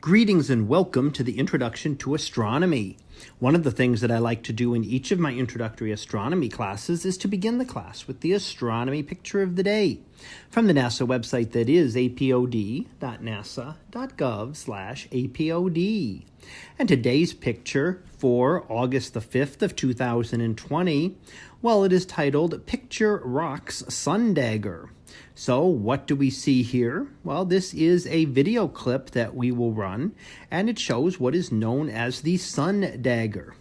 Greetings and welcome to the Introduction to Astronomy. One of the things that I like to do in each of my introductory astronomy classes is to begin the class with the astronomy picture of the day from the NASA website that is apod.nasa.gov slash apod. And today's picture for August the 5th of 2020, well, it is titled Picture Rocks Sun Dagger. So what do we see here? Well, this is a video clip that we will run, and it shows what is known as the sun dagger.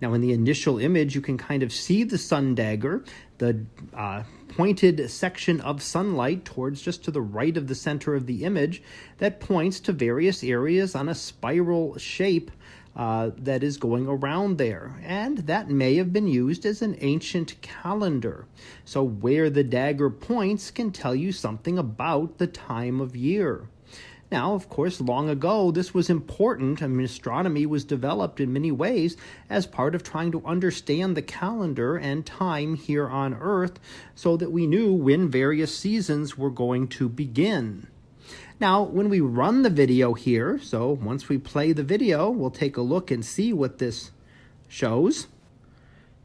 Now, in the initial image, you can kind of see the sun dagger, the uh, pointed section of sunlight towards just to the right of the center of the image that points to various areas on a spiral shape uh, that is going around there. And that may have been used as an ancient calendar. So, where the dagger points can tell you something about the time of year. Now, of course, long ago, this was important. I mean, astronomy was developed in many ways as part of trying to understand the calendar and time here on Earth so that we knew when various seasons were going to begin. Now, when we run the video here, so once we play the video, we'll take a look and see what this shows.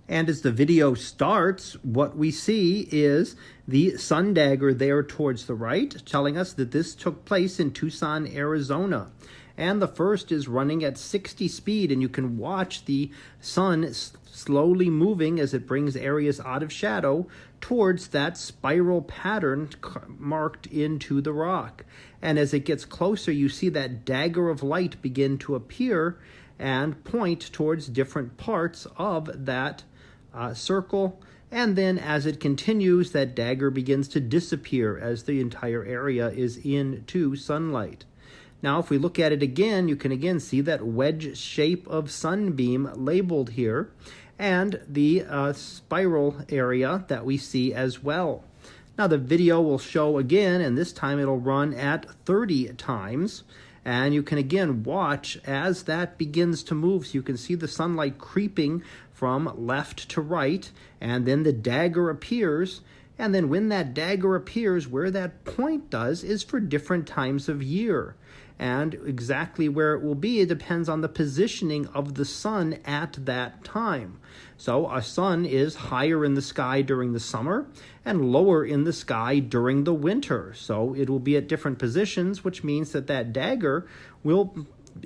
And as the video starts, what we see is the sun dagger there towards the right, telling us that this took place in Tucson, Arizona. And the first is running at 60 speed, and you can watch the sun slowly moving as it brings areas out of shadow towards that spiral pattern marked into the rock. And as it gets closer, you see that dagger of light begin to appear and point towards different parts of that uh, circle. And then as it continues, that dagger begins to disappear as the entire area is into sunlight. Now, if we look at it again, you can again see that wedge shape of sunbeam labeled here and the uh, spiral area that we see as well. Now the video will show again, and this time it'll run at 30 times. And you can again watch as that begins to move. So you can see the sunlight creeping from left to right, and then the dagger appears. And then when that dagger appears, where that point does is for different times of year and exactly where it will be depends on the positioning of the sun at that time. So a sun is higher in the sky during the summer and lower in the sky during the winter. So it will be at different positions, which means that that dagger will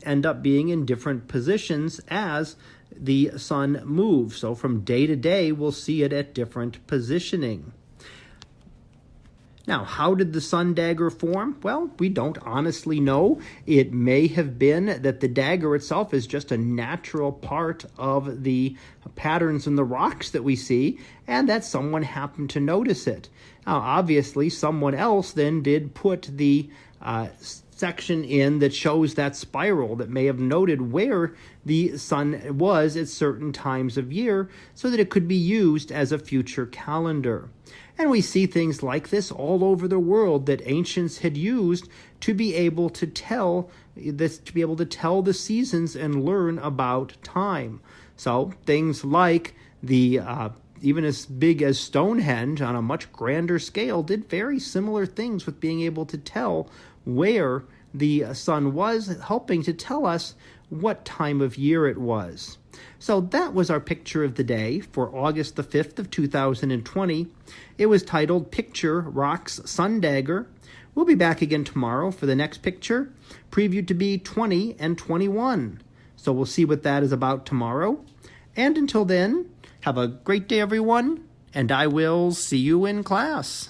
end up being in different positions as the sun moves. So from day to day, we'll see it at different positioning. Now, how did the sun dagger form? Well, we don't honestly know. It may have been that the dagger itself is just a natural part of the patterns in the rocks that we see, and that someone happened to notice it. Now, obviously, someone else then did put the uh, section in that shows that spiral that may have noted where the sun was at certain times of year so that it could be used as a future calendar. And we see things like this all over the world that ancients had used to be able to tell this to be able to tell the seasons and learn about time. So things like the uh, even as big as Stonehenge on a much grander scale did very similar things with being able to tell where the sun was, helping to tell us what time of year it was. So that was our picture of the day for August the 5th of 2020. It was titled Picture Rocks Sun Dagger. We'll be back again tomorrow for the next picture, previewed to be 20 and 21. So we'll see what that is about tomorrow. And until then, have a great day, everyone, and I will see you in class.